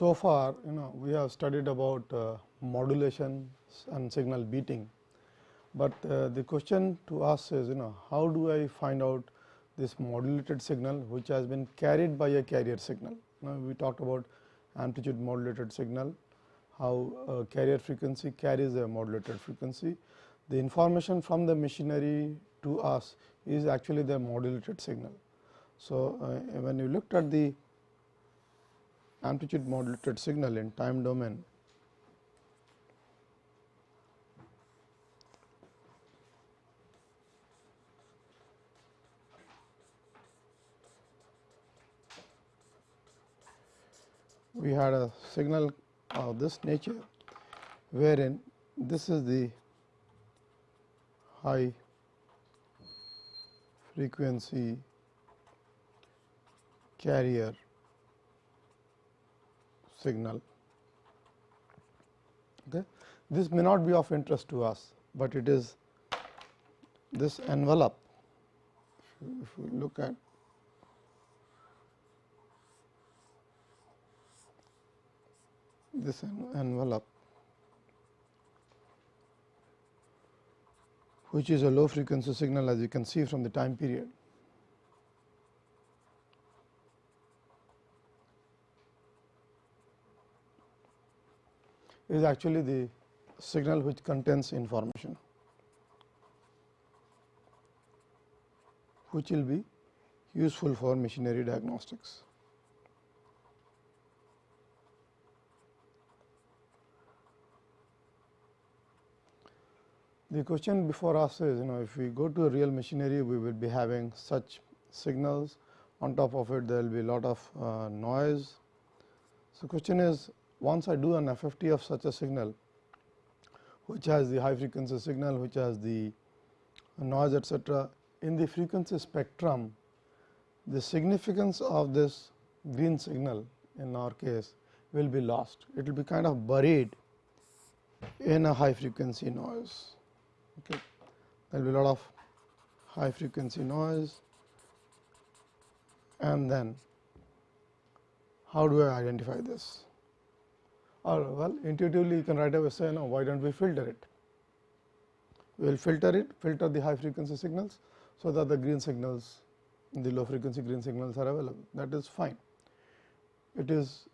So far you know we have studied about uh, modulation and signal beating, but uh, the question to us is you know how do I find out this modulated signal which has been carried by a carrier signal. Now, we talked about amplitude modulated signal, how carrier frequency carries a modulated frequency. The information from the machinery to us is actually the modulated signal. So, uh, when you looked at the amplitude modulated signal in time domain, we had a signal of this nature, wherein this is the high frequency carrier signal. Okay. This may not be of interest to us, but it is this envelope. If we look at this envelope which is a low frequency signal as you can see from the time period. Is actually the signal which contains information, which will be useful for machinery diagnostics. The question before us is you know if we go to a real machinery we will be having such signals on top of it there will be a lot of uh, noise. So, question is once I do an FFT of such a signal which has the high frequency signal which has the noise etcetera in the frequency spectrum the significance of this green signal in our case will be lost. It will be kind of buried in a high frequency noise okay. there will be a lot of high frequency noise and then how do I identify this or well intuitively you can right away say no why do not we filter it? We will filter it filter the high frequency signals so that the green signals the low frequency green signals are available. That is fine. It is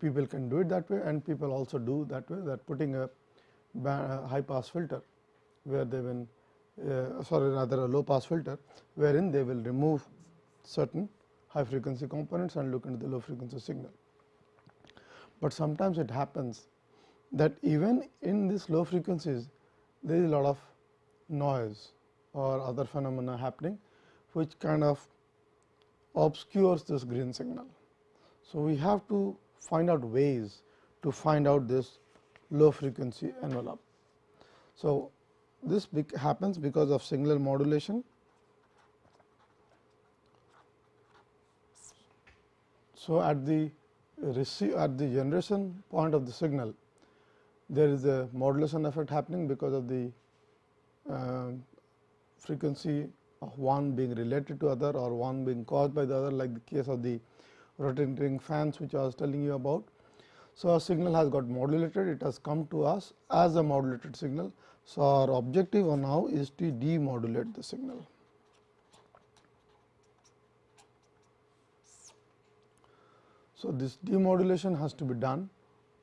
people can do it that way and people also do that way that putting a high pass filter where they will uh, sorry rather a low pass filter wherein they will remove certain high frequency components and look into the low frequency signal. But sometimes it happens that even in these low frequencies there is a lot of noise or other phenomena happening which kind of obscures this green signal. So, we have to find out ways to find out this low frequency envelope. So, this happens because of signal modulation. So, at the receive at the generation point of the signal, there is a modulation effect happening because of the uh, frequency of one being related to other or one being caused by the other like the case of the rotating ring fans which I was telling you about. So, our signal has got modulated, it has come to us as a modulated signal. So, our objective now is to demodulate the signal. So, this demodulation has to be done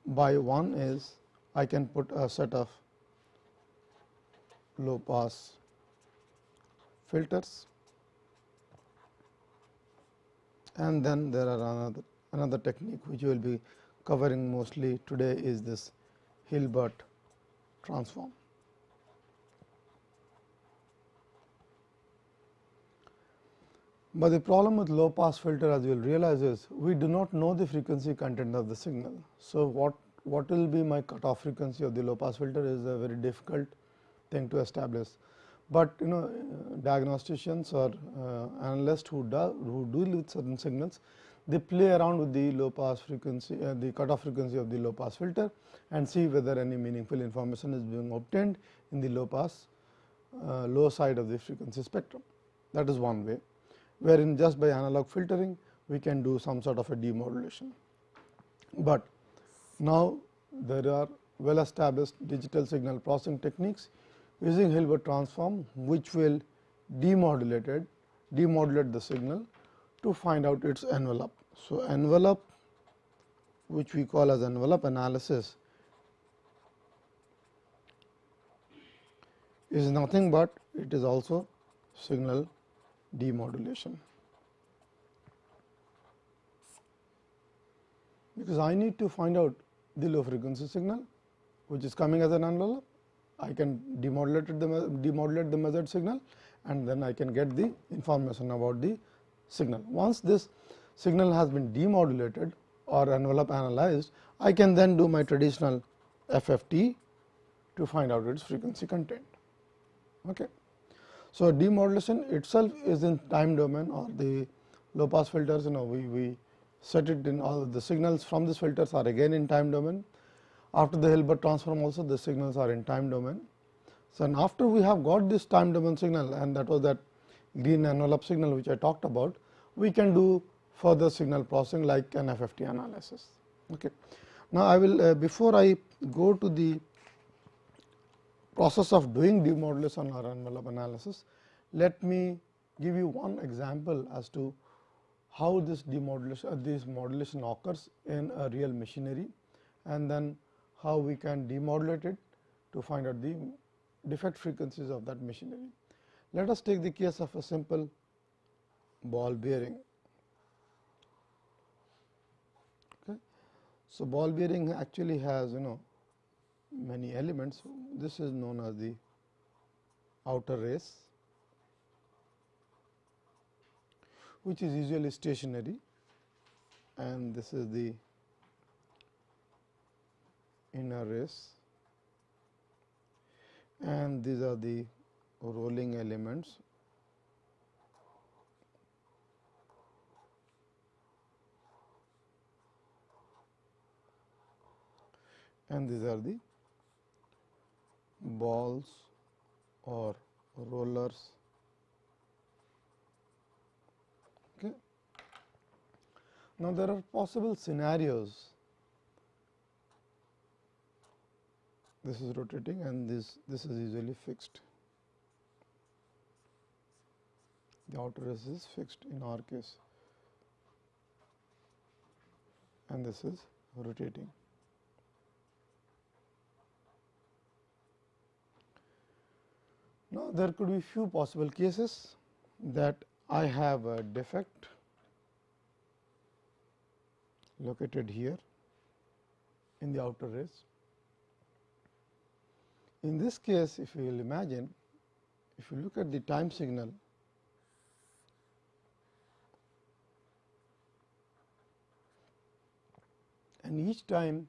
by one is I can put a set of low pass filters and then there are another another technique which we will be covering mostly today is this Hilbert transform. But the problem with low pass filter as you will realize is we do not know the frequency content of the signal. So, what what will be my cutoff frequency of the low pass filter is a very difficult thing to establish. But you know diagnosticians or uh, analysts who do who deal with certain signals they play around with the low pass frequency uh, the cutoff frequency of the low pass filter and see whether any meaningful information is being obtained in the low pass uh, low side of the frequency spectrum. That is one way wherein just by analog filtering we can do some sort of a demodulation. but now there are well established digital signal processing techniques using Hilbert transform which will demodulated demodulate the signal to find out its envelope. So, envelope which we call as envelope analysis is nothing but it is also signal demodulation. Because I need to find out the low frequency signal which is coming as an envelope, I can demodulate the demodulate the measured signal and then I can get the information about the signal. Once this signal has been demodulated or envelope analyzed, I can then do my traditional FFT to find out its frequency content. Okay. So, demodulation itself is in time domain or the low pass filters you know we, we set it in all the signals from these filters are again in time domain. After the Hilbert transform also the signals are in time domain. So, and after we have got this time domain signal and that was that green envelope signal which I talked about, we can do further signal processing like an FFT analysis. Okay. Now, I will uh, before I go to the process of doing demodulation or envelope analysis, let me give you one example as to how this demodulation uh, this modulation occurs in a real machinery and then how we can demodulate it to find out the defect frequencies of that machinery. Let us take the case of a simple ball bearing. Okay. So, ball bearing actually has you know many elements. This is known as the outer race, which is usually stationary and this is the inner race and these are the rolling elements and these are the balls or rollers. Okay. Now, there are possible scenarios this is rotating and this this is usually fixed. The outer race is fixed in our case and this is rotating. Now, there could be few possible cases that I have a defect located here in the outer race. In this case, if you will imagine, if you look at the time signal, and each time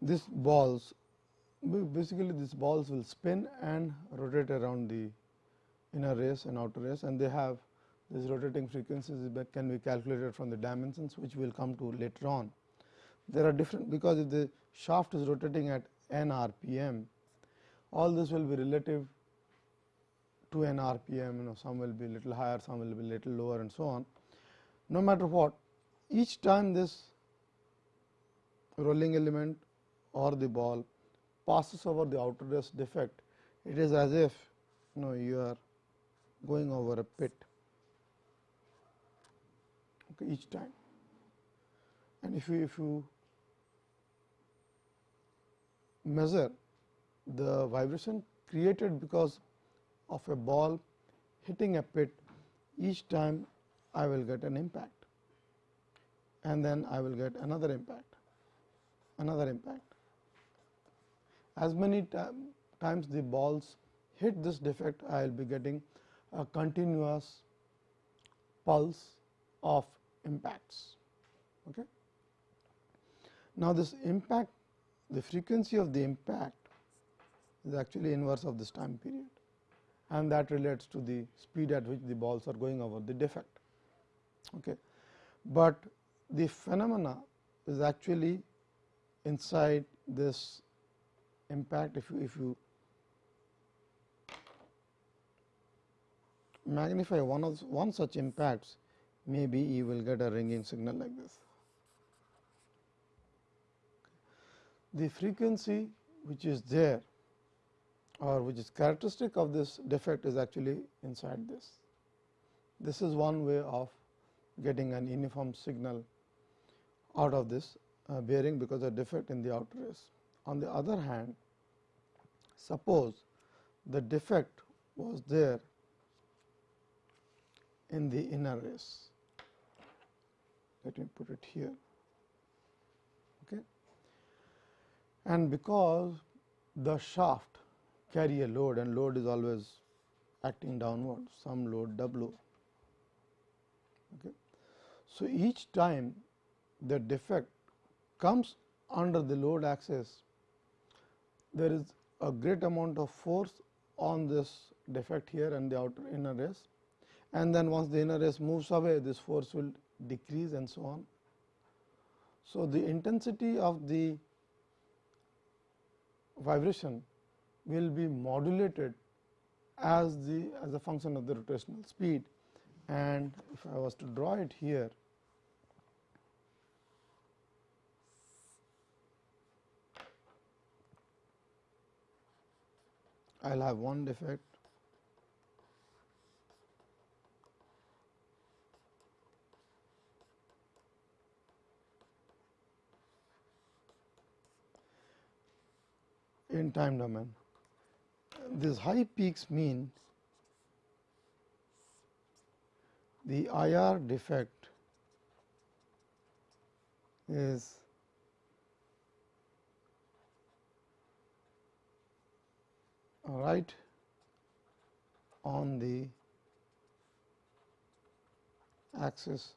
this balls basically these balls will spin and rotate around the inner race and outer race and they have these rotating frequencies that can be calculated from the dimensions which we will come to later on. There are different because if the shaft is rotating at n rpm, all this will be relative to n rpm, you know some will be little higher, some will be little lower and so on. No matter what, each time this rolling element or the ball passes over the outer race defect, it is as if you know you are going over a pit. Okay, each time. And if you if you measure the vibration created because of a ball hitting a pit each time I will get an impact. And then I will get another impact another impact as many times the balls hit this defect, I will be getting a continuous pulse of impacts. Okay. Now, this impact the frequency of the impact is actually inverse of this time period and that relates to the speed at which the balls are going over the defect. Okay. But the phenomena is actually inside this impact if you if you magnify one of one such impacts maybe you will get a ringing signal like this the frequency which is there or which is characteristic of this defect is actually inside this. This is one way of getting an uniform signal out of this uh, bearing because of defect in the outer race. On the other hand, suppose the defect was there in the inner race. Let me put it here. Okay. And because the shaft carry a load and load is always acting downward, some load W. Okay. So, each time the defect comes under the load axis, there is a great amount of force on this defect here and the outer inner race and then once the inner race moves away this force will decrease and so on. So, the intensity of the vibration will be modulated as the as a function of the rotational speed and if I was to draw it here I will have one defect in time domain. These high peaks mean the IR defect is right on the axis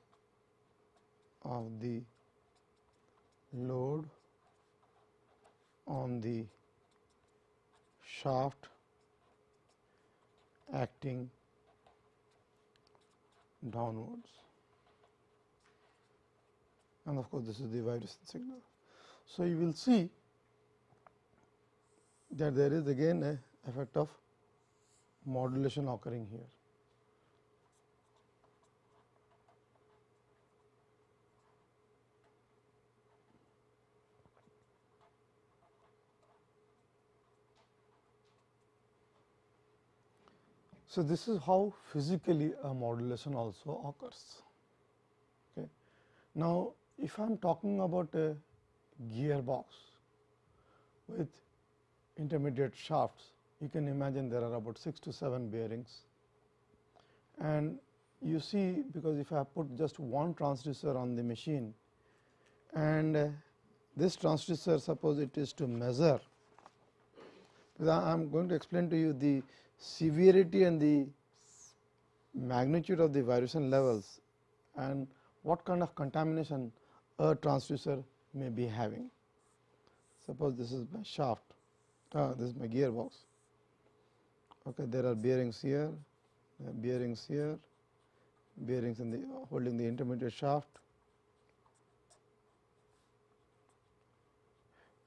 of the load on the shaft acting downwards and of course, this is the vibration signal. So, you will see that there is again a effect of modulation occurring here. So, this is how physically a modulation also occurs. Okay. Now, if I am talking about a gearbox with intermediate shafts, you can imagine there are about 6 to 7 bearings. And you see because if I put just one transducer on the machine and uh, this transducer suppose it is to measure, I am going to explain to you the severity and the magnitude of the vibration levels and what kind of contamination a transducer may be having. Suppose this is my shaft, uh, this is my gearbox. Okay, there are bearings here, bearings here, bearings in the holding the intermediate shaft,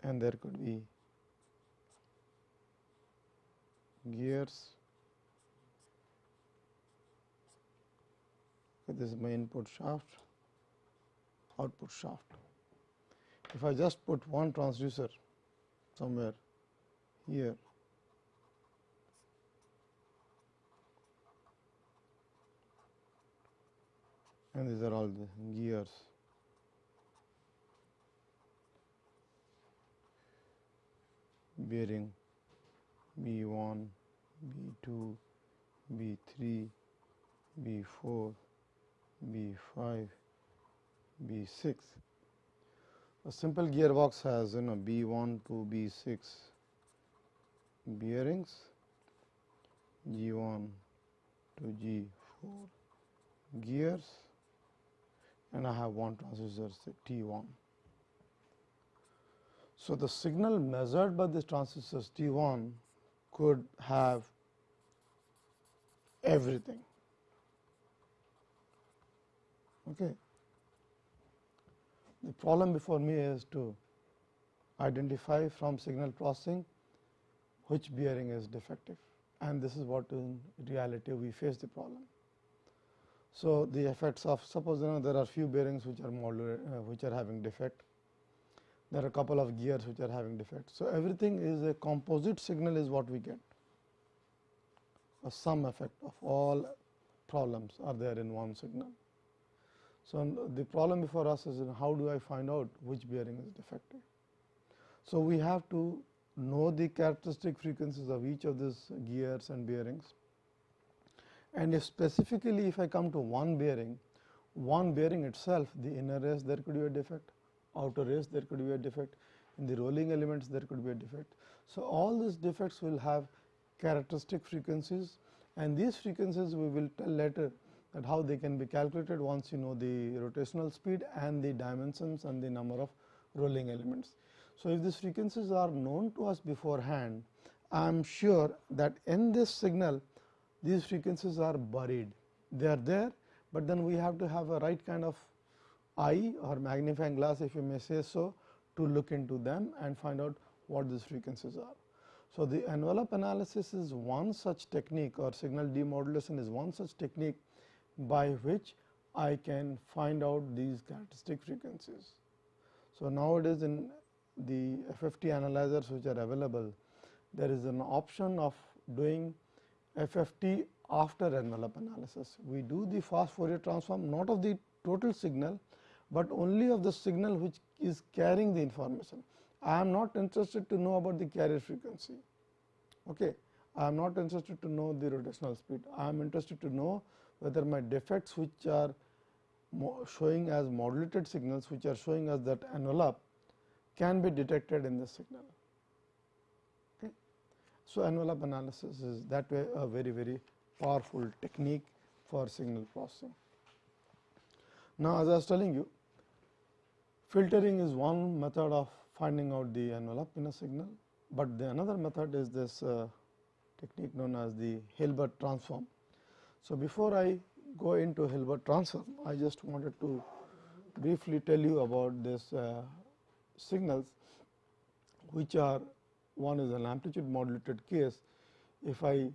and there could be gears. Okay, this is my input shaft, output shaft. If I just put one transducer somewhere here, and these are all the gears. bearing B 1, B 2, B 3, B 4, B 5, B 6. A simple gearbox has you know B 1 to B 6 bearings, G 1 to G 4 gears and I have one transducer say T 1. So, the signal measured by this transducer T 1 could have everything. Okay. The problem before me is to identify from signal processing which bearing is defective and this is what in reality we face the problem. So, the effects of suppose you know there are few bearings which are uh, which are having defect there are a couple of gears which are having defect. So, everything is a composite signal is what we get a sum effect of all problems are there in one signal. So, the problem before us is how do I find out which bearing is defective. So, we have to know the characteristic frequencies of each of these gears and bearings and if specifically if I come to one bearing, one bearing itself the inner race there could be a defect, outer race there could be a defect, in the rolling elements there could be a defect. So, all these defects will have characteristic frequencies and these frequencies we will tell later that how they can be calculated once you know the rotational speed and the dimensions and the number of rolling elements. So, if these frequencies are known to us beforehand, I am sure that in this signal these frequencies are buried. They are there, but then we have to have a right kind of eye or magnifying glass if you may say so to look into them and find out what these frequencies are. So, the envelope analysis is one such technique or signal demodulation is one such technique by which I can find out these characteristic frequencies. So, nowadays in the FFT analyzers which are available, there is an option of doing FFT after envelope analysis. We do the fast Fourier transform not of the total signal, but only of the signal which is carrying the information. I am not interested to know about the carrier frequency. Okay. I am not interested to know the rotational speed. I am interested to know whether my defects which are showing as modulated signals which are showing us that envelope can be detected in the signal. So, envelope analysis is that way a very very powerful technique for signal processing. Now, as I was telling you filtering is one method of finding out the envelope in a signal, but the another method is this uh, technique known as the Hilbert transform. So, before I go into Hilbert transform, I just wanted to briefly tell you about this uh, signals which are one is an amplitude modulated case. If I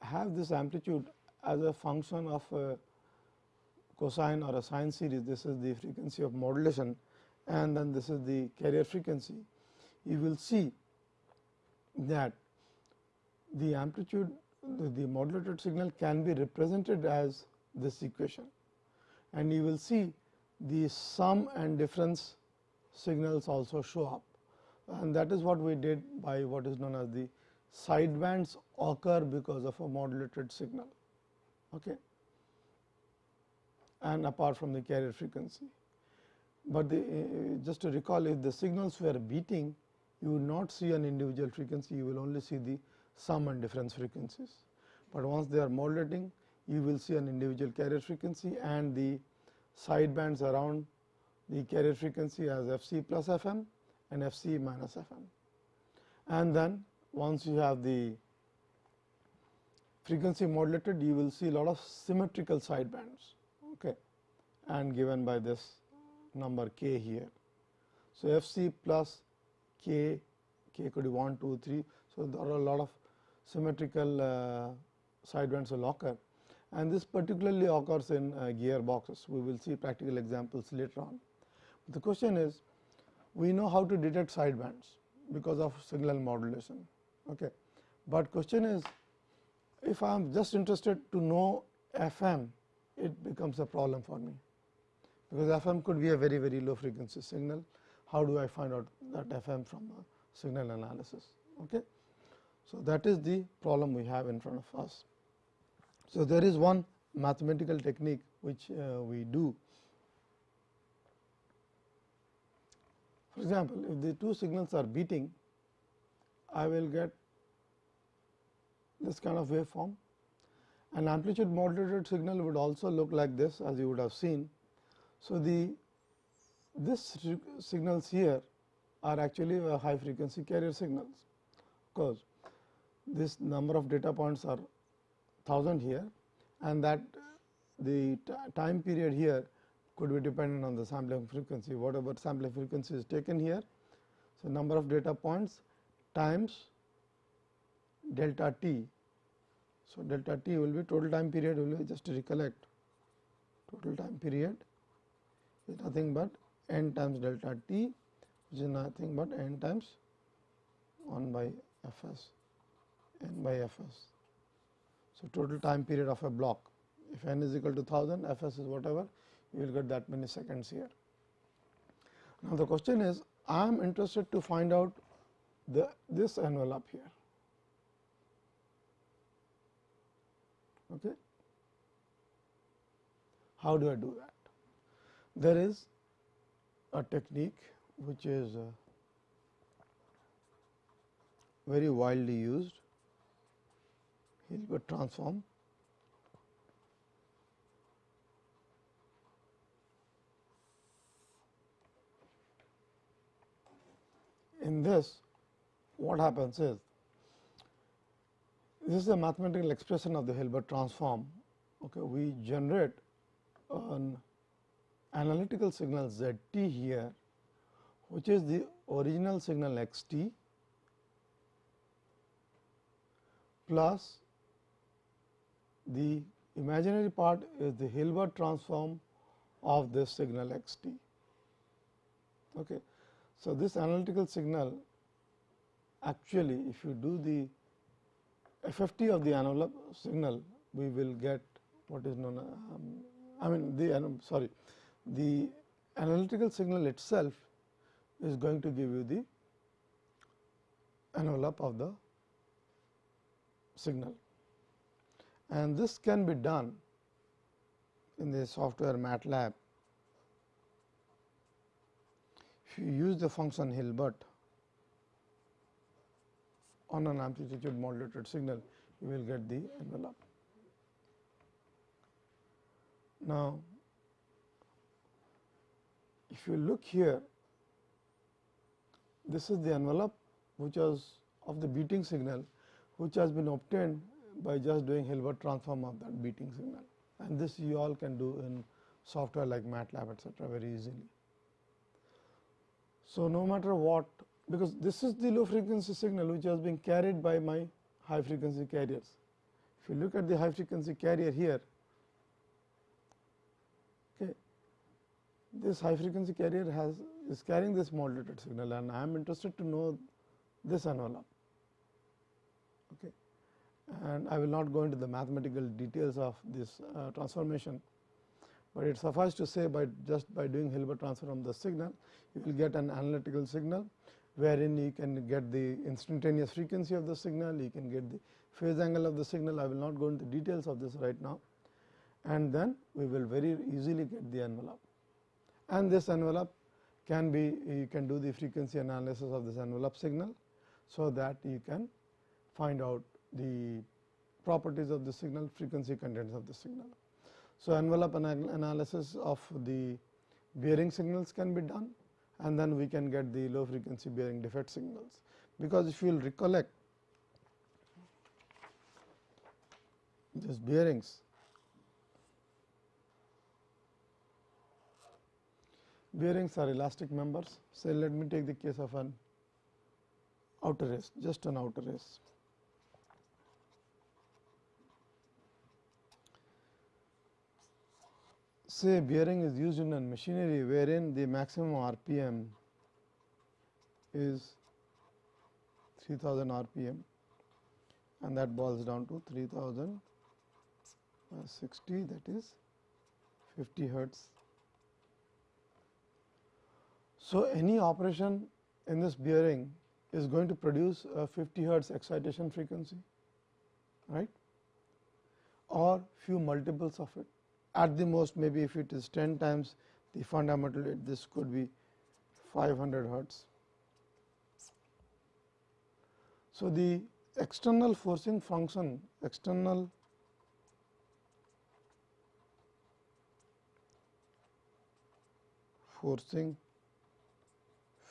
have this amplitude as a function of a cosine or a sine series, this is the frequency of modulation and then this is the carrier frequency. You will see that the amplitude the, the modulated signal can be represented as this equation and you will see the sum and difference signals also show up and that is what we did by what is known as the sidebands occur because of a modulated signal. Okay. And apart from the carrier frequency. But the, uh, just to recall if the signals were beating you will not see an individual frequency, you will only see the sum and difference frequencies. But once they are modulating you will see an individual carrier frequency and the sidebands around the carrier frequency as f c plus f m and f c minus f m. And then once you have the frequency modulated you will see a lot of symmetrical sidebands okay, and given by this number k here. So, f c plus k, k could be 1, 2, 3. So, there are a lot of symmetrical uh, sidebands will occur and this particularly occurs in uh, gearboxes. We will see practical examples later on. But the question is we know how to detect sidebands because of signal modulation. Okay. But question is if I am just interested to know FM, it becomes a problem for me because FM could be a very very low frequency signal. How do I find out that FM from signal analysis? Okay. So, that is the problem we have in front of us. So, there is one mathematical technique which uh, we do For example, if the two signals are beating, I will get this kind of waveform. An amplitude modulated signal would also look like this as you would have seen. So, the this signals here are actually high frequency carrier signals because this number of data points are 1000 here and that the time period here could be dependent on the sampling frequency whatever sampling frequency is taken here. So, number of data points times delta t. So, delta t will be total time period will be just to recollect total time period is nothing but n times delta t which is nothing but n times 1 by f s n by f s. So, total time period of a block if n is equal to 1000 f s is whatever you will get that many seconds here. Now, the question is I am interested to find out the this envelope here. Okay. How do I do that? There is a technique which is uh, very widely used Hilbert transform. In this what happens is this is a mathematical expression of the Hilbert transform. Okay, we generate an analytical signal z t here, which is the original signal x t plus the imaginary part is the Hilbert transform of this signal x t. Okay. So, this analytical signal actually if you do the FFT of the envelope signal we will get what is known um, I mean the um, sorry the analytical signal itself is going to give you the envelope of the signal and this can be done in the software MATLAB. If you use the function Hilbert on an amplitude modulated signal, you will get the envelope. Now, if you look here, this is the envelope which was of the beating signal, which has been obtained by just doing Hilbert transform of that beating signal and this you all can do in software like MATLAB etcetera very easily. So, no matter what because this is the low frequency signal which has been carried by my high frequency carriers. If you look at the high frequency carrier here, okay, this high frequency carrier has is carrying this modulated signal and I am interested to know this envelope. Okay. And I will not go into the mathematical details of this uh, transformation, but it suffice to say by just by doing Hilbert transform the signal, you will get an analytical signal wherein you can get the instantaneous frequency of the signal, you can get the phase angle of the signal. I will not go into details of this right now and then we will very easily get the envelope. And this envelope can be you can do the frequency analysis of this envelope signal. So, that you can find out the properties of the signal frequency contents of the signal. So, envelope analysis of the bearing signals can be done and then we can get the low frequency bearing defect signals. Because if you will recollect these bearings bearings are elastic members. Say let me take the case of an outer race just an outer race. Say bearing is used in a machinery wherein the maximum RPM is 3000 RPM and that boils down to 3060 that is 50 hertz. So, any operation in this bearing is going to produce a 50 hertz excitation frequency right or few multiples of it at the most maybe if it is 10 times the fundamental this could be 500 hertz. So, the external forcing function external forcing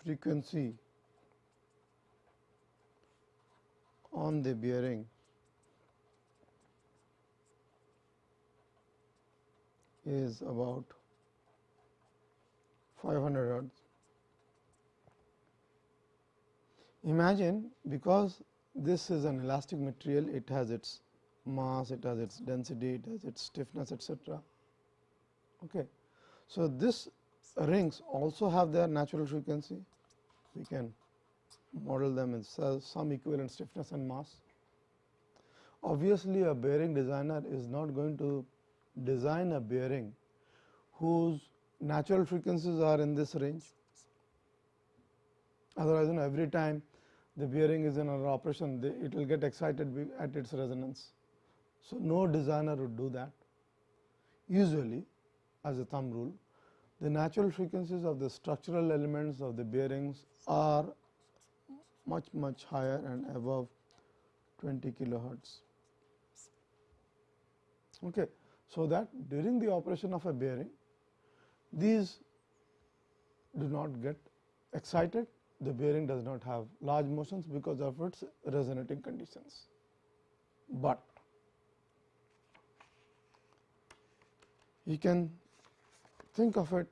frequency on the bearing is about 500 hertz. Imagine because this is an elastic material, it has its mass, it has its density, it has its stiffness etc. Okay. So, this rings also have their natural frequency we can model them in some equivalent stiffness and mass. Obviously, a bearing designer is not going to design a bearing whose natural frequencies are in this range. Otherwise, you know, every time the bearing is in an operation, it will get excited at its resonance. So, no designer would do that. Usually, as a thumb rule, the natural frequencies of the structural elements of the bearings are much much higher and above 20 kilohertz. Okay. So, that during the operation of a bearing, these do not get excited, the bearing does not have large motions because of its resonating conditions. But you can think of it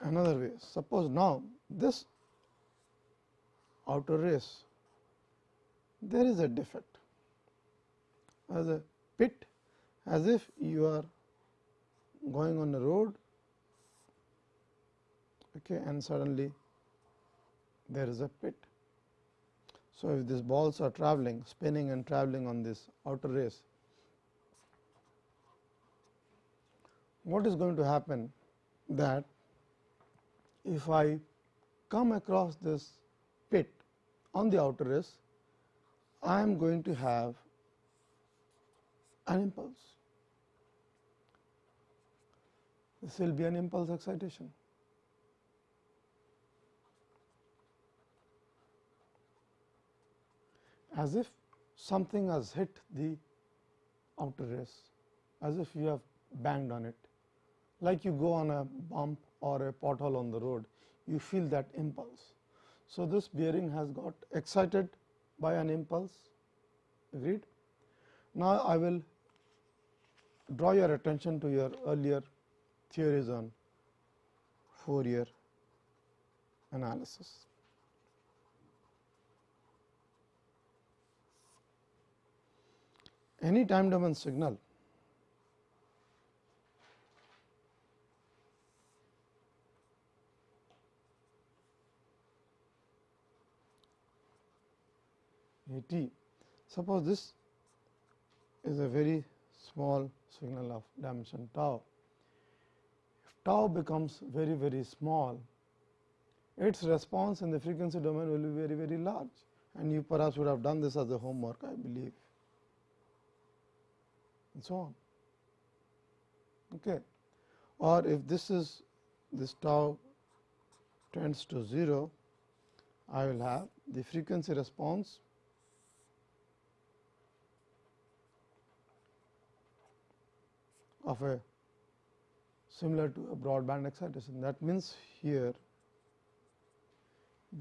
another way. Suppose now this outer race, there is a defect as a pit as if you are going on a road okay, and suddenly there is a pit. So, if these balls are traveling spinning and traveling on this outer race, what is going to happen that if I come across this pit on the outer race, I am going to have an impulse. This will be an impulse excitation. As if something has hit the outer race, as if you have banged on it, like you go on a bump or a pothole on the road, you feel that impulse. So, this bearing has got excited by an impulse agreed. Now, I will draw your attention to your earlier theories on Fourier analysis. Any time domain signal A t. Suppose this is a very small signal of dimension tau. Tau becomes very very small, its response in the frequency domain will be very very large and you perhaps would have done this as a homework I believe and so on. Okay. Or if this is this tau tends to 0, I will have the frequency response of a similar to a broadband excitation. That means, here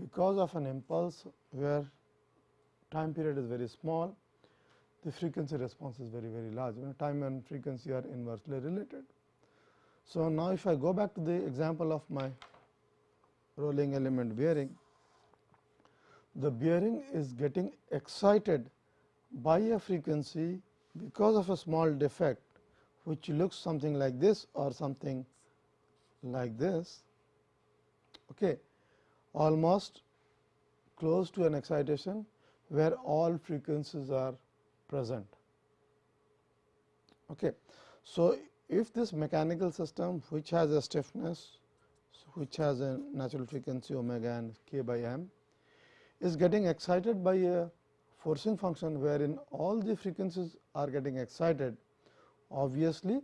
because of an impulse where time period is very small, the frequency response is very very large. You know, time and frequency are inversely related. So, now if I go back to the example of my rolling element bearing, the bearing is getting excited by a frequency because of a small defect which looks something like this or something like this okay almost close to an excitation where all frequencies are present. Okay. So, if this mechanical system which has a stiffness which has a natural frequency omega and k by m is getting excited by a forcing function wherein all the frequencies are getting excited obviously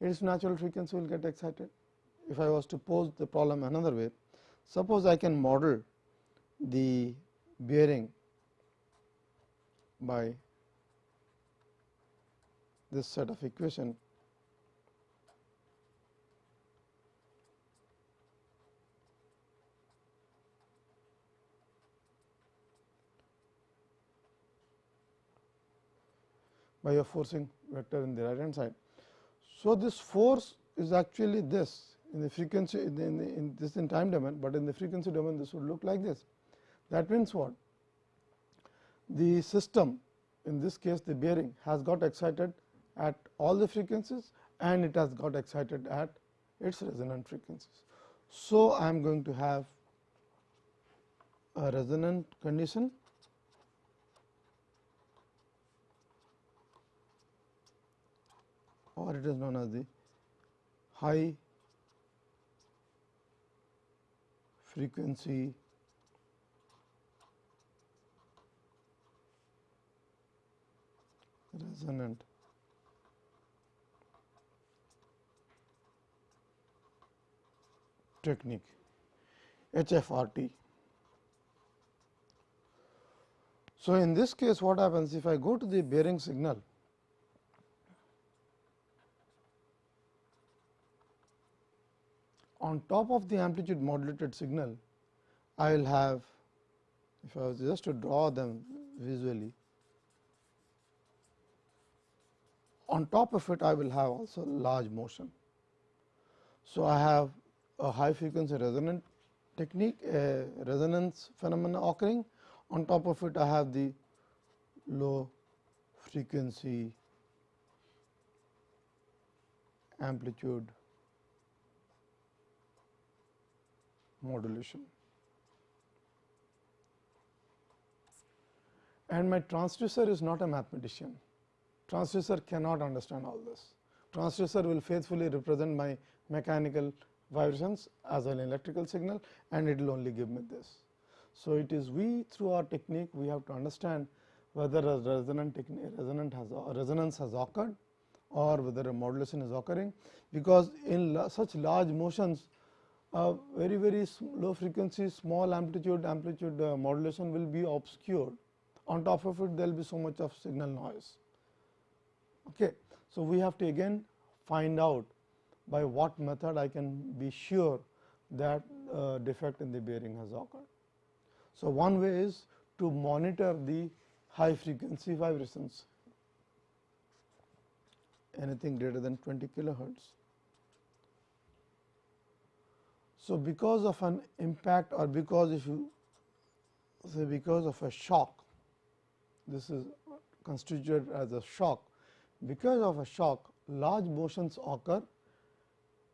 its natural frequency will get excited. If I was to pose the problem another way, suppose I can model the bearing by this set of equation by a forcing vector in the right hand side. So, this force is actually this in the frequency in, the, in, the, in this in time domain, but in the frequency domain this would look like this. That means what? The system in this case the bearing has got excited at all the frequencies and it has got excited at its resonant frequencies. So, I am going to have a resonant condition or it is known as the high frequency resonant technique HFRT. So, in this case what happens if I go to the bearing signal on top of the amplitude modulated signal I will have if I was just to draw them visually on top of it I will have also large motion. So, I have a high frequency resonant technique a resonance phenomena occurring on top of it I have the low frequency amplitude modulation. And my transducer is not a mathematician, transducer cannot understand all this. Transducer will faithfully represent my mechanical vibrations as an electrical signal and it will only give me this. So, it is we through our technique we have to understand whether a resonant technique resonant has resonance has occurred or whether a modulation is occurring, because in such large motions a very very low frequency small amplitude amplitude uh, modulation will be obscured on top of it there will be so much of signal noise. Okay. So, we have to again find out by what method I can be sure that uh, defect in the bearing has occurred. So, one way is to monitor the high frequency vibrations anything greater than 20 kilohertz. So, because of an impact or because if you say because of a shock, this is constituted as a shock. Because of a shock, large motions occur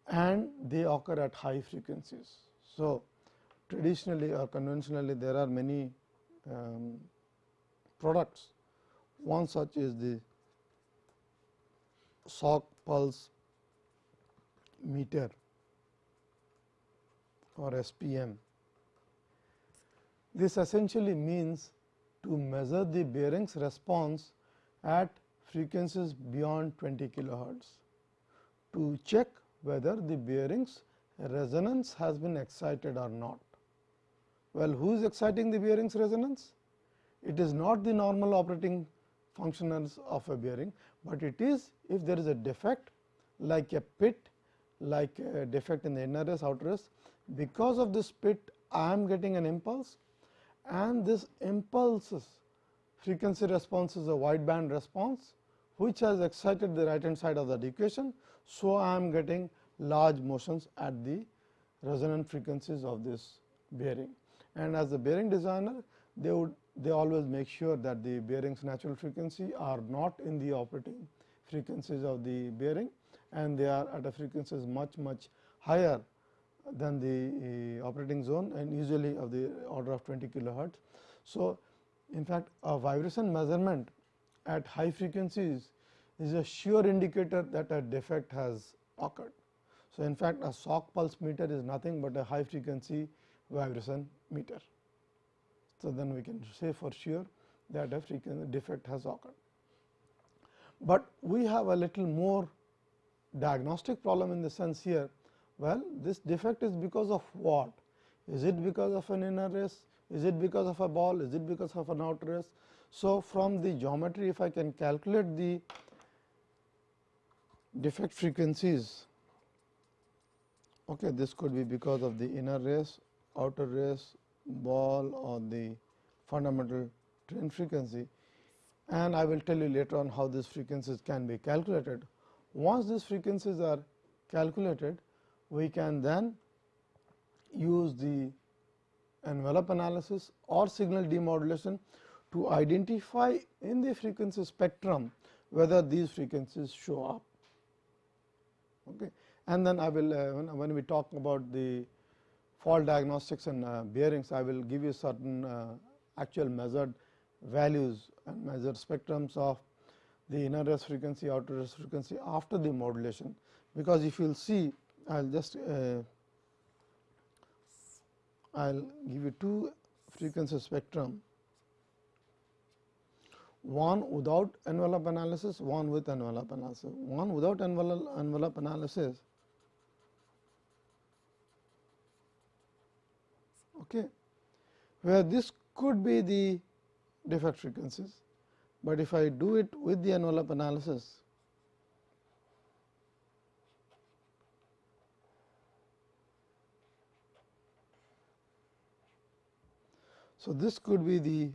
and they occur at high frequencies. So, traditionally or conventionally there are many um, products. One such is the shock pulse meter or SPM. This essentially means to measure the bearings response at frequencies beyond 20 kilohertz to check whether the bearings resonance has been excited or not. Well, who is exciting the bearings resonance? It is not the normal operating functionals of a bearing, but it is if there is a defect like a pit, like a defect in the inner race, outer race, because of this pit I am getting an impulse and this impulses frequency response is a wideband response which has excited the right hand side of the equation. So, I am getting large motions at the resonant frequencies of this bearing and as a bearing designer they would they always make sure that the bearings natural frequency are not in the operating frequencies of the bearing and they are at a frequencies much much higher than the operating zone and usually of the order of 20 kilohertz. So, in fact, a vibration measurement at high frequencies is a sure indicator that a defect has occurred. So, in fact, a shock pulse meter is nothing but a high frequency vibration meter. So, then we can say for sure that a frequency defect has occurred. But we have a little more diagnostic problem in the sense here well, this defect is because of what? Is it because of an inner race? Is it because of a ball? Is it because of an outer race? So, from the geometry if I can calculate the defect frequencies, okay, this could be because of the inner race, outer race, ball or the fundamental train frequency and I will tell you later on how these frequencies can be calculated. Once these frequencies are calculated, we can then use the envelope analysis or signal demodulation to identify in the frequency spectrum whether these frequencies show up. Okay. And then I will uh, when, when we talk about the fault diagnostics and uh, bearings, I will give you certain uh, actual measured values and measured spectrums of the inner race frequency, outer race frequency after the modulation. Because if you will see, I will just uh, I will give you two frequency spectrum, one without envelope analysis, one with envelope analysis. One without envelope, envelope analysis. Okay, where this could be the defect frequencies, but if I do it with the envelope analysis, So, this could be the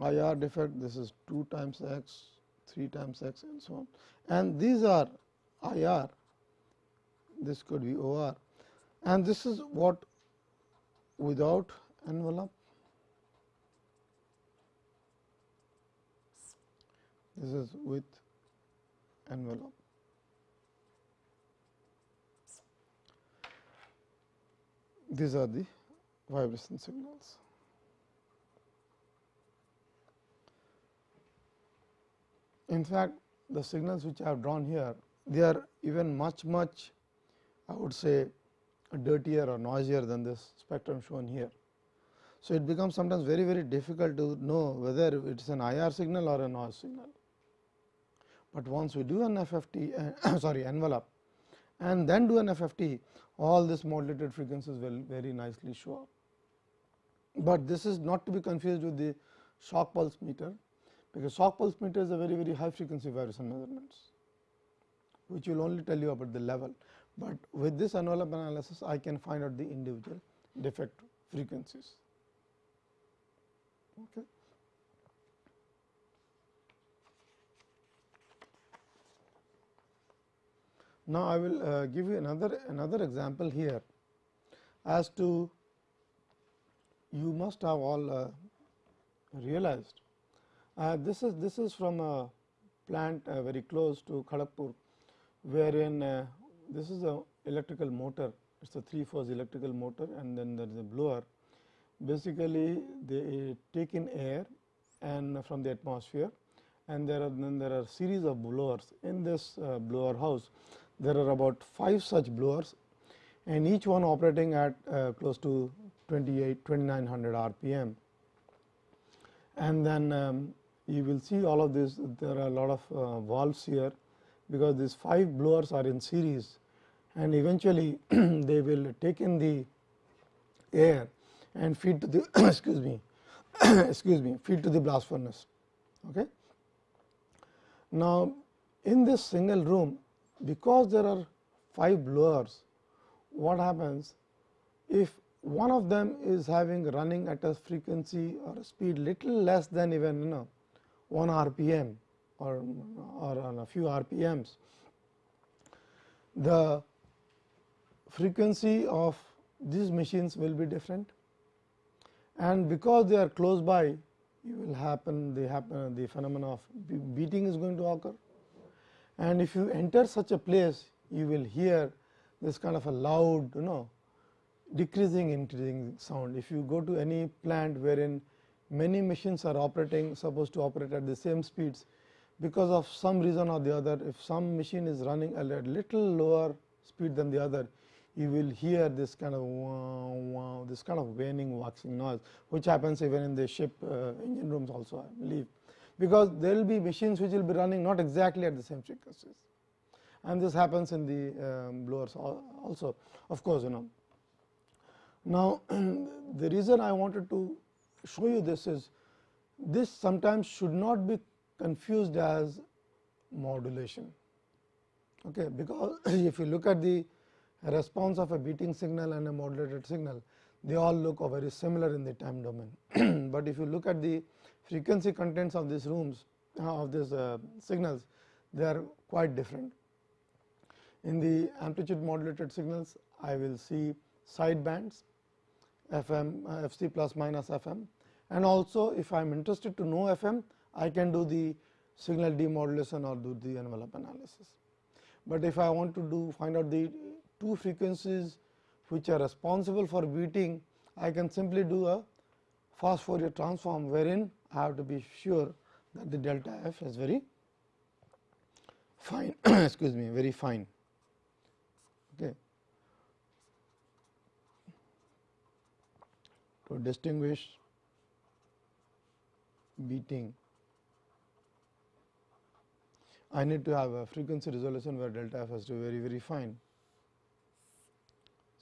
IR defect, this is 2 times x, 3 times x and so on and these are IR, this could be OR and this is what without envelope. This is with envelope. These are the vibration signals. In fact, the signals which I have drawn here, they are even much much I would say dirtier or noisier than this spectrum shown here. So, it becomes sometimes very very difficult to know whether it is an IR signal or a noise signal. But once we do an FFT uh, sorry envelope and then do an FFT all these modulated frequencies will very nicely show up. But this is not to be confused with the shock pulse meter, because shock pulse meter is a very very high frequency vibration measurements, which will only tell you about the level but with this envelope analysis I can find out the individual defect frequencies. Okay. Now, I will uh, give you another another example here as to you must have all uh, realized. Uh, this is this is from a plant uh, very close to Kharagpur, wherein uh, this is a electrical motor. It is a 3 phase electrical motor and then there is a blower. Basically they take in air and from the atmosphere and there are then there are series of blowers. In this uh, blower house there are about 5 such blowers and each one operating at uh, close to 28 2900 rpm and then um, you will see all of this there are a lot of uh, valves here because these 5 blowers are in series and eventually they will take in the air and feed to the excuse me excuse me feed to the blast furnace. Okay. Now, in this single room because there are 5 blowers what happens if one of them is having running at a frequency or a speed little less than even you know 1 rpm or or on a few rpms the frequency of these machines will be different. And because they are close by you will happen the happen the phenomena of beating is going to occur. And if you enter such a place you will hear this kind of a loud you know decreasing increasing sound. If you go to any plant wherein many machines are operating supposed to operate at the same speeds. Because of some reason or the other if some machine is running at a little lower speed than the other you will hear this kind of wow, wow, this kind of waning waxing noise, which happens even in the ship uh, engine rooms also I believe, because there will be machines which will be running not exactly at the same frequencies. And this happens in the um, blowers also of course, you know. Now, the reason I wanted to show you this is this sometimes should not be confused as modulation okay, because if you look at the response of a beating signal and a modulated signal they all look very similar in the time domain. but if you look at the frequency contents of these rooms uh, of these uh, signals they are quite different. In the amplitude modulated signals I will see side bands FM uh, FC plus minus FM and also if I am interested to know FM I can do the signal demodulation or do the envelope analysis. But if I want to do find out the two frequencies which are responsible for beating, I can simply do a fast Fourier transform wherein I have to be sure that the delta f is very fine excuse me very fine. Okay. To distinguish beating I need to have a frequency resolution where delta f has to be very very fine.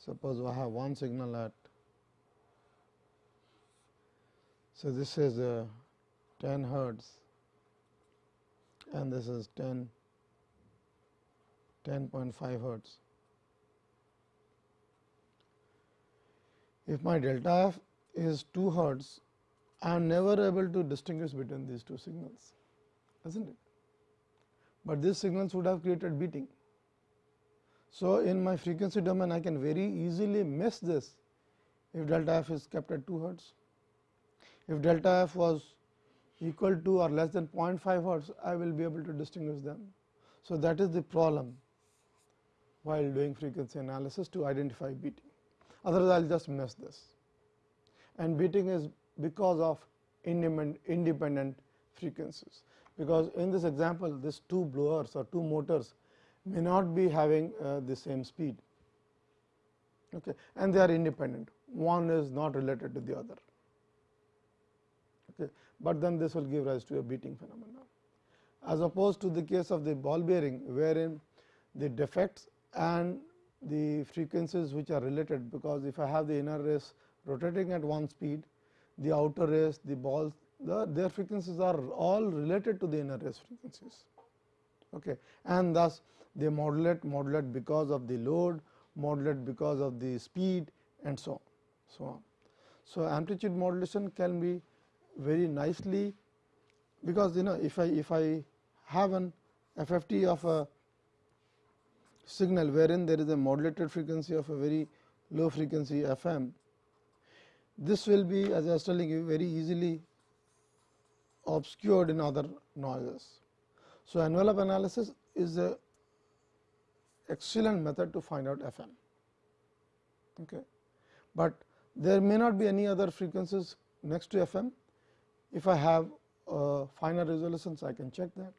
Suppose I have one signal at so this is a 10 hertz and this is 10 10.5 hertz. If my delta f is 2 hertz, I am never able to distinguish between these two signals, is not it? But these signals would have created beating. So, in my frequency domain, I can very easily miss this if delta f is kept at 2 hertz. If delta f was equal to or less than 0.5 hertz, I will be able to distinguish them. So, that is the problem while doing frequency analysis to identify beating. Otherwise, I will just miss this and beating is because of independent frequencies. Because in this example, these two blowers or two motors may not be having uh, the same speed okay, and they are independent. One is not related to the other, okay, but then this will give rise to a beating phenomenon. As opposed to the case of the ball bearing, wherein the defects and the frequencies which are related, because if I have the inner race rotating at one speed, the outer race, the balls, the, their frequencies are all related to the inner race frequencies. Okay. And thus, they modulate, modulate because of the load, modulate because of the speed and so on. So, on. so amplitude modulation can be very nicely because you know if I if I have an FFT of a signal wherein there is a modulated frequency of a very low frequency FM, this will be as I was telling you very easily obscured in other noises. So, envelope analysis is a excellent method to find out FM. Okay. But there may not be any other frequencies next to FM. If I have uh, finer resolutions, I can check that.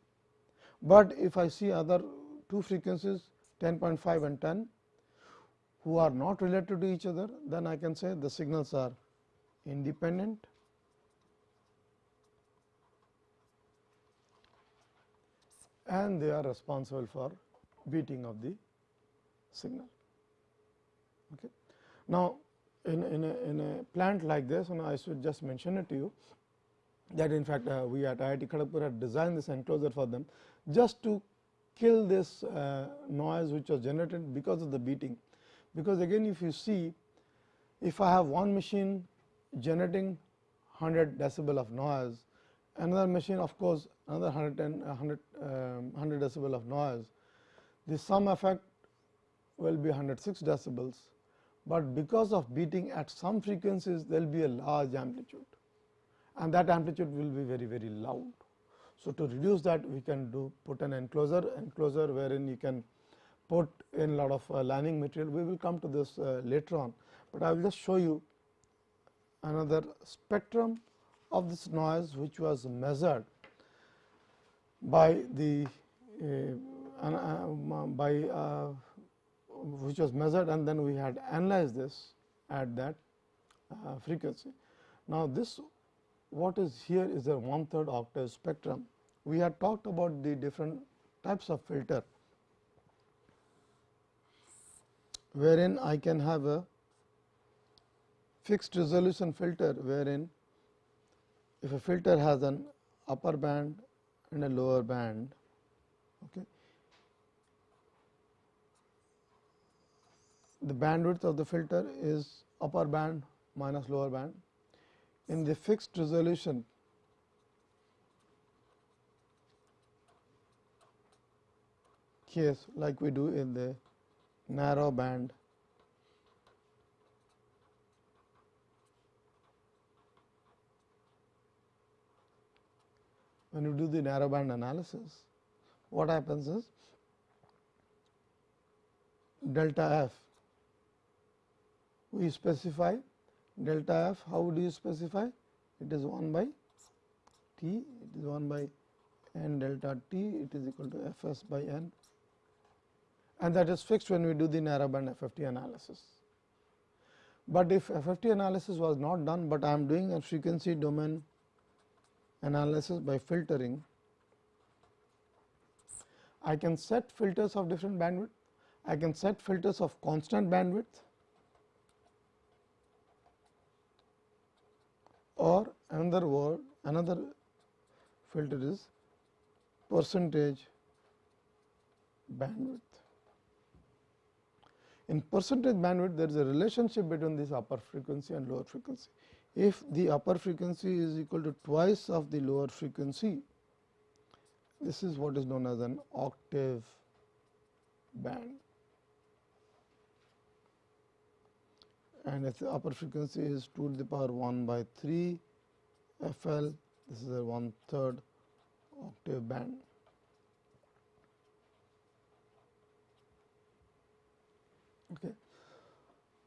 But if I see other two frequencies 10.5 and 10 who are not related to each other, then I can say the signals are independent and they are responsible for beating of the signal. Okay. Now, in, in, a, in a plant like this, and I should just mention it to you that in fact, uh, we at IIT Kharagpur had designed this enclosure for them just to kill this uh, noise which was generated because of the beating. Because again if you see if I have one machine generating 100 decibel of noise, another machine of course, another 110 100, um, 100 decibel of noise, the sum effect will be 106 decibels, but because of beating at some frequencies there will be a large amplitude. And that amplitude will be very very loud. So, to reduce that we can do put an enclosure enclosure wherein you can put in lot of uh, lining material. We will come to this uh, later on, but I will just show you another spectrum of this noise which was measured by the uh, uh, by uh, which was measured and then we had analyzed this at that uh, frequency. Now, this what is here is a one third octave spectrum. We had talked about the different types of filter, wherein I can have a fixed resolution filter wherein if a filter has an upper band and a lower band okay the bandwidth of the filter is upper band minus lower band. In the fixed resolution case like we do in the narrow band when you do the narrowband analysis, what happens is delta f we specify delta f how do you specify it is 1 by t it is 1 by n delta t it is equal to f s by n and that is fixed when we do the narrowband FFT analysis. But if FFT analysis was not done, but I am doing a frequency domain analysis by filtering, I can set filters of different bandwidth, I can set filters of constant bandwidth or another word another filter is percentage bandwidth. In percentage bandwidth, there is a relationship between this upper frequency and lower frequency. If the upper frequency is equal to twice of the lower frequency, this is what is known as an octave band. And if the upper frequency is 2 to the power 1 by 3 FL, this is a one third octave band. Okay.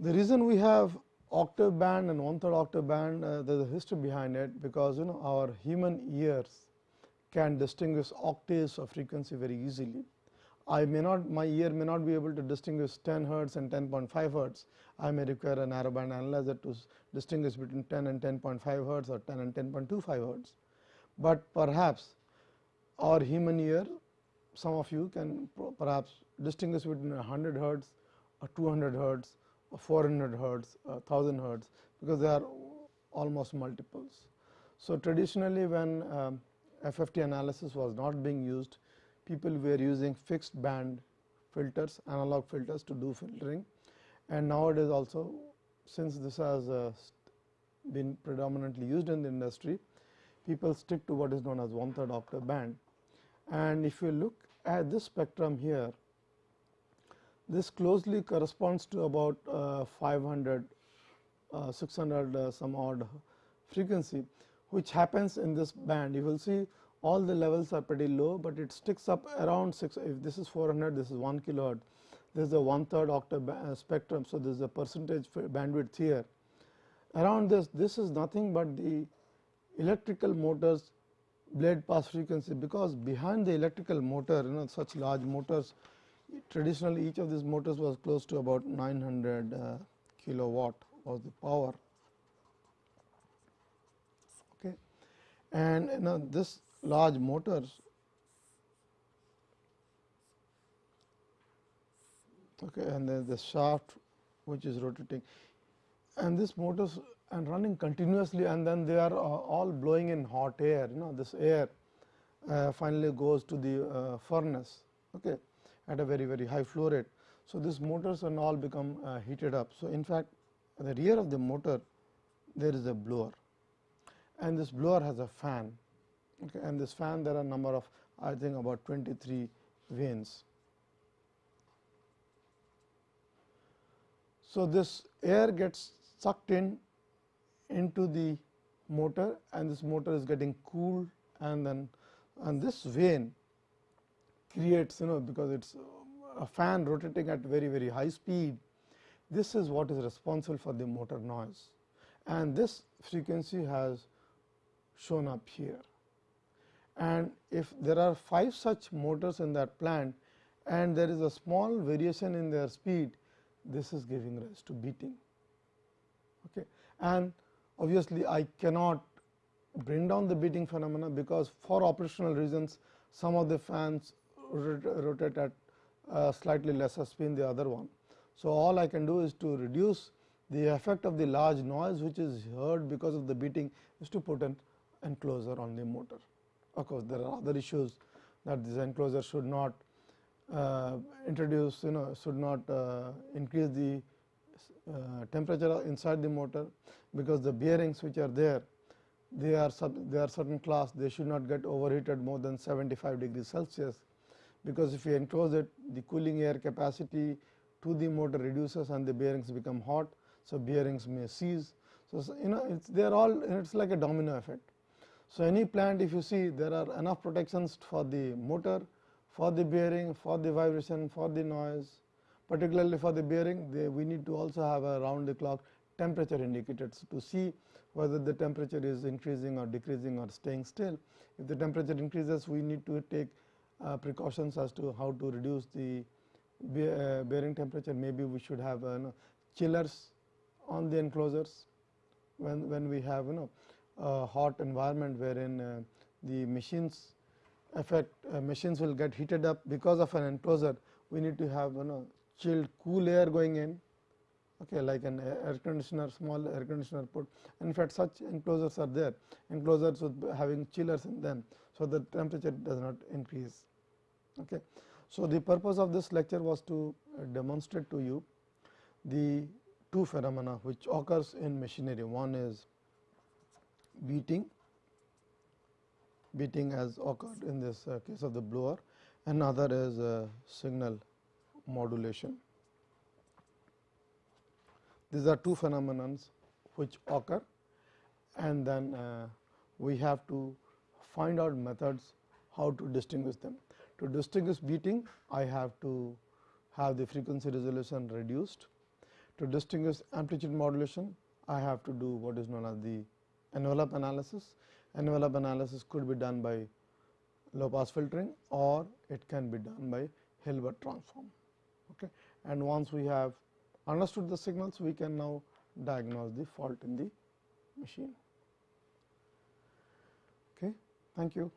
The reason we have octave band and one third octave band, uh, there is a history behind it, because you know our human ears can distinguish octaves of frequency very easily. I may not, my ear may not be able to distinguish 10 hertz and 10.5 hertz. I may require a narrowband analyzer to distinguish between 10 and 10.5 hertz or 10 and 10.25 hertz. But perhaps our human ear, some of you can perhaps distinguish between 100 hertz or 200 hertz, 400 hertz, 1000 hertz, because they are almost multiples. So, traditionally when um, FFT analysis was not being used, people were using fixed band filters, analog filters to do filtering. And nowadays also, since this has uh, been predominantly used in the industry, people stick to what is known as one third octave band. And if you look at this spectrum here, this closely corresponds to about uh, 500, uh, 600 uh, some odd frequency, which happens in this band. You will see all the levels are pretty low, but it sticks up around 6. If this is 400, this is 1 kilohertz. This is a one third octave uh, spectrum. So, this is a percentage bandwidth here. Around this, this is nothing but the electrical motors blade pass frequency, because behind the electrical motor, you know such large motors traditionally each of these motors was close to about 900 uh, kilowatt was the power. Okay. And you know this large motors okay, and then the shaft which is rotating and this motors and running continuously and then they are uh, all blowing in hot air you know this air uh, finally goes to the uh, furnace. Okay at a very very high flow rate. So, these motors and all become uh, heated up. So, in fact, at the rear of the motor there is a blower and this blower has a fan okay, and this fan there are number of I think about 23 vanes. So, this air gets sucked in into the motor and this motor is getting cooled and then and this vane creates you know because it is um, a fan rotating at very very high speed. This is what is responsible for the motor noise and this frequency has shown up here. And if there are 5 such motors in that plant and there is a small variation in their speed, this is giving rise to beating. Okay. And obviously, I cannot bring down the beating phenomena because for operational reasons some of the fans rotate at uh, slightly lesser spin the other one. So, all I can do is to reduce the effect of the large noise which is heard because of the beating is to put an enclosure on the motor. Of course, there are other issues that this enclosure should not uh, introduce you know should not uh, increase the uh, temperature inside the motor, because the bearings which are there they are they are certain class they should not get overheated more than 75 degrees Celsius because if you enclose it the cooling air capacity to the motor reduces and the bearings become hot. So, bearings may seize. So, you know it's they are all it is like a domino effect. So, any plant if you see there are enough protections for the motor, for the bearing, for the vibration, for the noise, particularly for the bearing they, we need to also have a round the clock temperature indicators to see whether the temperature is increasing or decreasing or staying still. If the temperature increases we need to take precautions as to how to reduce the uh, bearing temperature. Maybe we should have uh, chillers on the enclosures when when we have you know a hot environment wherein uh, the machines effect uh, machines will get heated up. Because of an enclosure we need to have you know chilled cool air going in. Okay, like an air conditioner small air conditioner put. In fact such enclosures are there. Enclosures with having chillers in them. So, the temperature does not increase. Okay. So, the purpose of this lecture was to uh, demonstrate to you the two phenomena which occurs in machinery. One is beating, beating as occurred in this uh, case of the blower, another is uh, signal modulation. These are two phenomena which occur and then we have to find out methods how to distinguish them. To distinguish beating, I have to have the frequency resolution reduced. To distinguish amplitude modulation, I have to do what is known as the envelope analysis. Envelope analysis could be done by low pass filtering or it can be done by Hilbert transform. Okay. And once we have understood the signals, we can now diagnose the fault in the machine. Thank you.